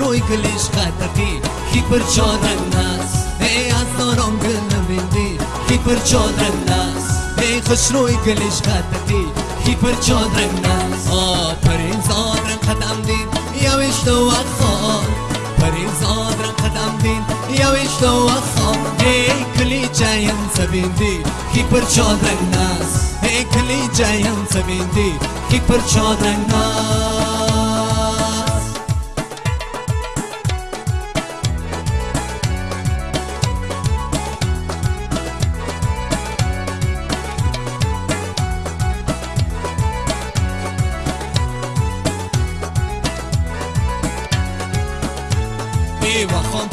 чӯй гулиш қатақи хик бир чодраннас эй аз дором гулни минди хик бир чодраннас эй хушрӯй гулиш қатақи хик бир чодраннас о париз одран қадам дин явишто вақхон париз одран қадам дин явишто вақхон эй куличаям сабинди хик бир чодраннас эй куличаям сабинди хик бир чодраннас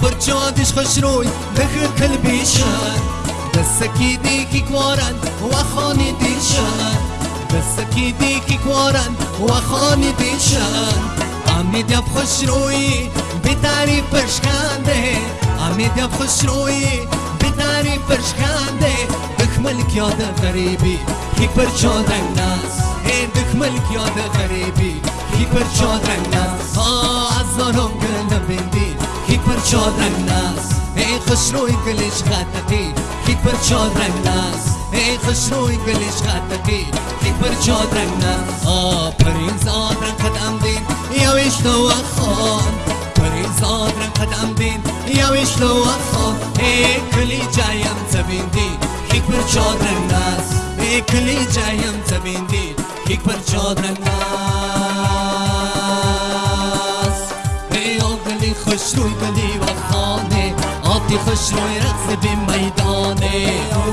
جادش خوش روی بخیر کل بیشن دستکی دیکی کوارن وخانی دیشن دستکی دیکی کوارن وخانی دیشن امید یب خوش روی بیتاری پشکنده امید یب خوش روی بیتاری پشکنده دخمل یاد غریبی کی پر چادرنگ ناس ای دخمل یاد غریبی کی پر چادرنگ ناس آه از دارم گل بندی چادرنگ ناس ای خوش روی گلیش خطقی کی پر چادرنگ ناس ای خوش روی گلیش خطقی کی پر چادرنگ ناس آه پرین زادرنگ قدم دین یویش تو خان پرین زادرنگ قدم دین یویش تو خان ای کلی جایم زبیندی کی پر چادرنگ ناس ای کلی جایم زبیندی کی پر چادرنگ ناس ای آگلی خوش روی بدي خش ورقص بميداني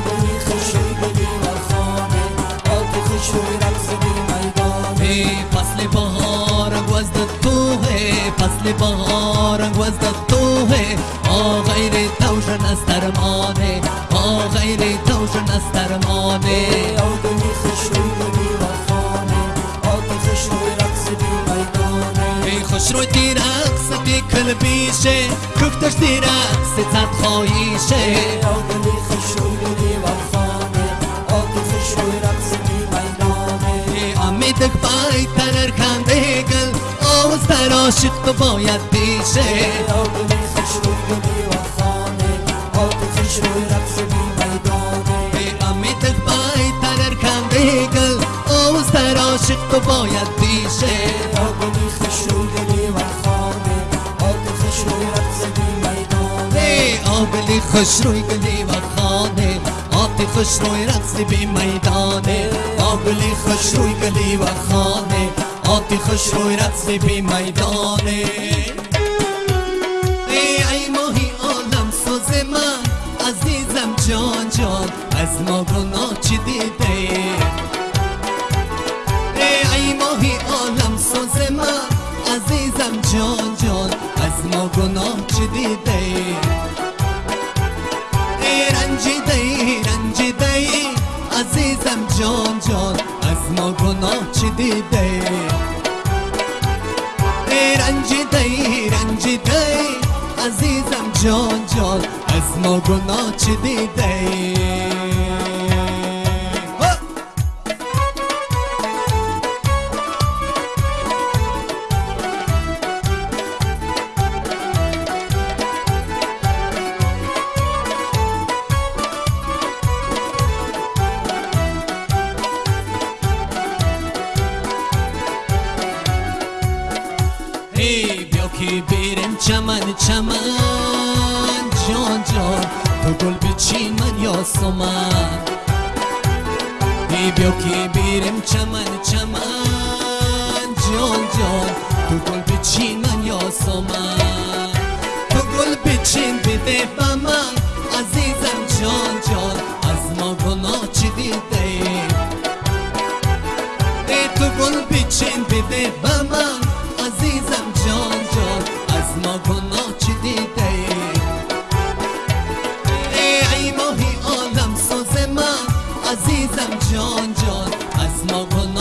بدي خش بدي ورخاني بدي خش ويرخص بميداني فصل بهارك وزد الطوهي فصل بهارك وزد الطوهي آه غيري توجن استرماني آه غيري توجن استرماني بدي خوش تی رقص بی کل بیشه کفتش تی رقص زد خواهیشه. آگلی خوش روی گلی و خانه آتی خوش روی رقص بی میدانه ای امیدک پای ترر کنده گل آوز در عاشق تو باید بیشه. آگلی خوش روی گلی و خانه آتی خوش روی رقص بی میدانه. آبلی خوش روی گلی و خانه آتی خوش روی رقص بی میدانه. ای ای ماهی عالم سوز من عزیزم جان جان از ما گناه چی دیده؟ عزیزم جان جان از ما گناه چی دیده؟ ای رنجیده ای رنجیده عزیزم جان جان از ما گناه چی دیده؟ چمن چمن جان جان تو گل بچین من یا سمن ای بیا که بریم چمن چمن جان جان تو گل بچین من یا سمن تو گل بچین بده به من عزیزم جان جان از ما گناه چی دیده ای تو گل بچین بده به من عزیزم جان جان از ما گناه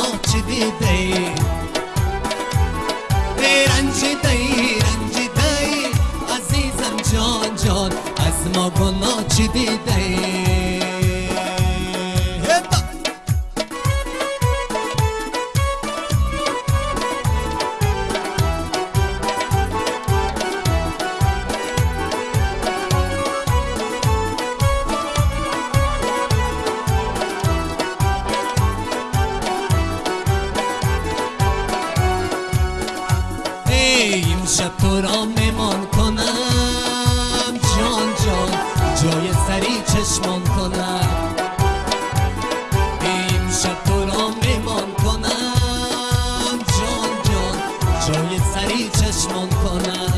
سری چشمان کنم؟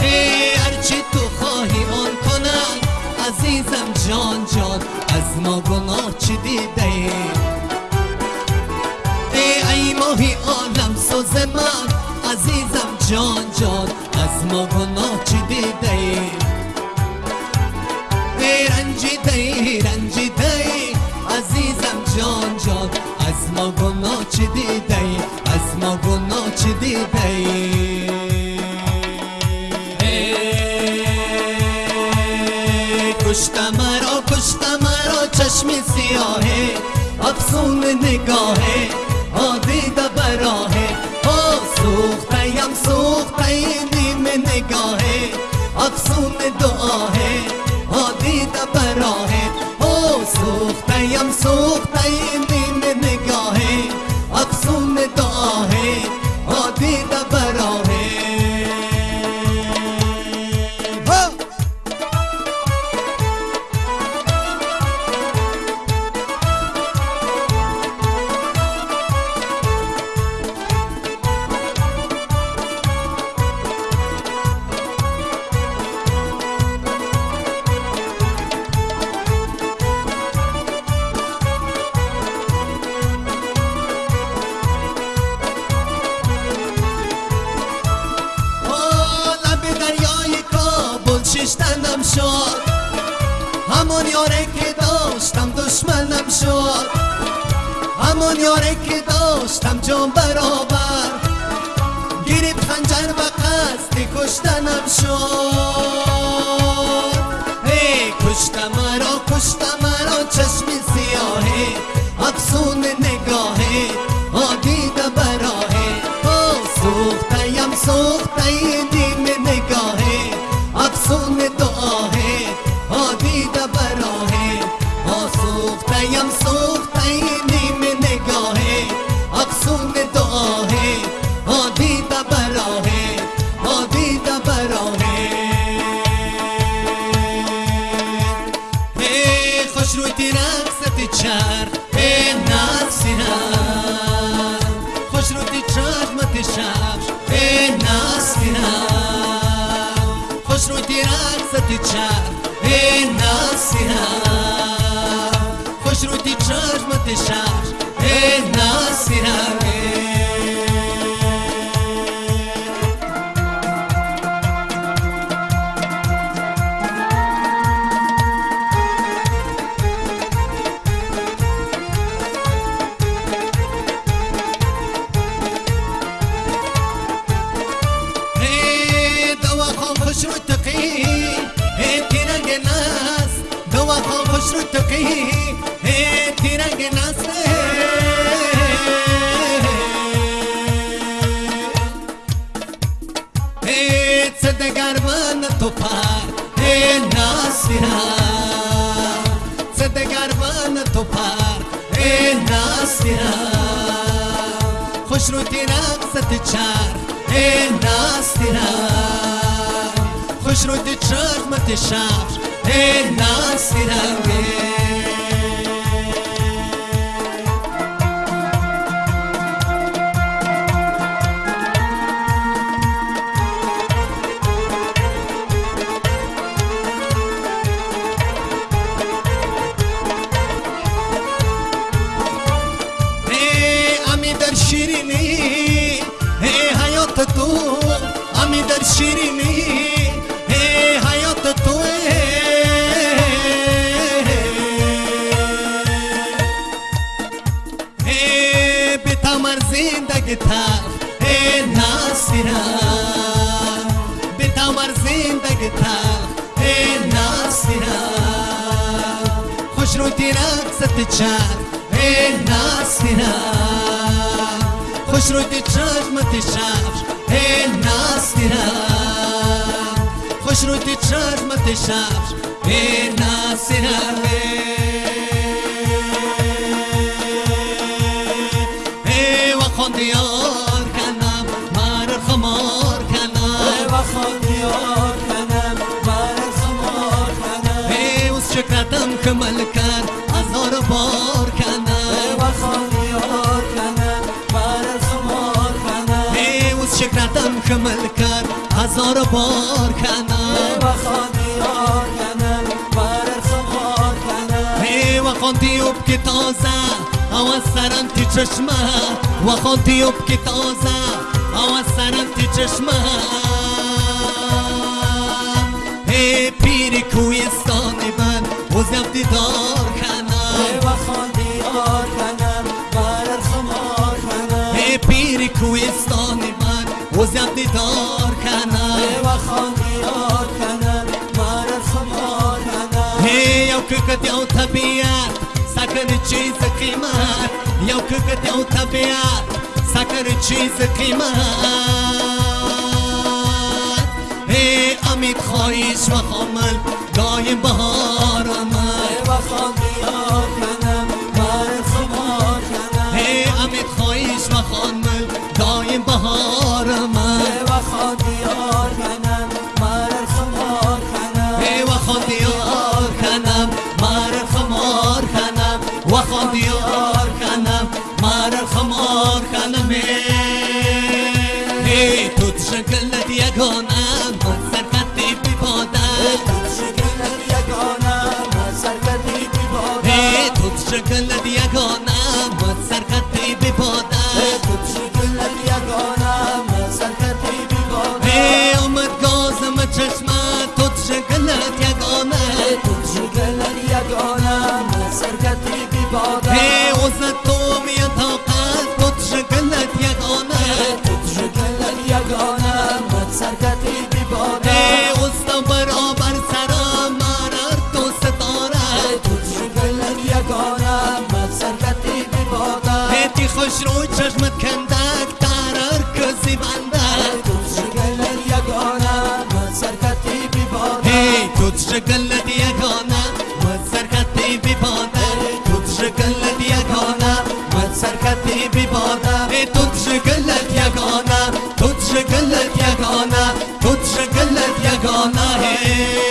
ای هرچی تو خواهی آن کنم؟ عزیزم جان جان از ما گناه چی دیده ای؟ ای ماهی عالم سوز من عزیزم جان جان از ما گناه چی دیده ای؟ رنجیده ای رنجیده عزیزم جان جان از ما گناه چی دیده از ما گناه چی دیده ای؟ कुश्ता मारो चश्मे सिया है अफसून निगाह है ओ सूख बरा है ओ सूखतम सूखती में निगाह। है अफसून दुआ है ओ दीदा है ओ دشمنم شد. همون یاره که داشتم جان برابر. گریب خنجر و قصد کشتنم شد. چشمت شب ای نسیرم خوش روی رقصت چر ای نسیرم خوش روی چشمت شب ای نسیرم ای सदगर्वन तुफार तुफार हे। नासिरा। खुशरुति राग सतचार हे नासिरा। खुशरुति है नासिर تمر زندگی تر ای ناسیرا به تمر زندگی تر ای ناسیرا خوش رو تیرک ست چر ای ناسیرا خوش رو تی چشمت شب ای ناسیرا خوش رو تی چشمت شب ای ناسیرا ای کمل کرد هزار بار کنم و خانیار کنم بر خمار کنم اوز شکرتم کمل کرد هزار بار کنم و خانیار کنم بر خمار کنم و خواندی اب که تازه او از سرم تی چشمه. و خواندی اب که تازه او از سرم تی چشمه. ای پیر کویستان бозам дидор канам ва хон диор канам барат хумор канам э пири кӯҳистони ман бозам дидор канам ва хон диор канам барат хумор канам э яв кӯкат яв табиат сакани чиз қимат яв кӯкат яв табиат сакани чиз қимат э амид хоҳиш ва хомал بهار من و خانیار کنم بر خمار کنم ای امید خواهیش دایم بهار من و خانیار کنم بر خمار کنم ای و خواندیار کنم مر خمار کنم و خواندیار کنم مر خمار کنم ای تو شکلت یگانم الذي ديكون ای تی خوش رو چشمت کندک ترر کسی بنده تو شکلت یگانم سرکتی بی بادم ای تو شکلت یگانه من سرکتی بی باده تو شکلت یگانه من سرکتی بی باده ای تو شکلت یگانه تو شکلت یگانه تو شکلت یگانه